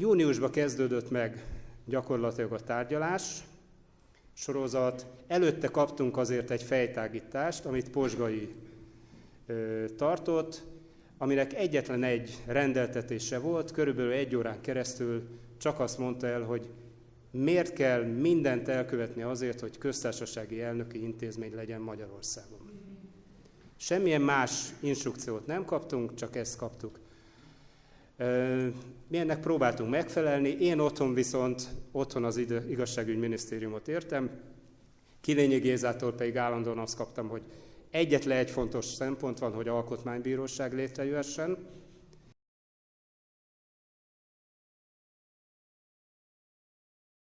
Júniusban kezdődött meg gyakorlatilag a tárgyalás, sorozat. Előtte kaptunk azért egy fejtágítást, amit Posgai ö, tartott, aminek egyetlen egy rendeltetése volt, körülbelül egy órán keresztül csak azt mondta el, hogy miért kell mindent elkövetni azért, hogy köztársasági elnöki intézmény legyen Magyarországon. Semmilyen más instrukciót nem kaptunk, csak ezt kaptuk. Mi ennek próbáltunk megfelelni, én otthon viszont, otthon az igazságügyminisztériumot értem, Kilényi Gézától pedig állandóan azt kaptam, hogy egyetlen egy fontos szempont van, hogy alkotmánybíróság létrejöhessen,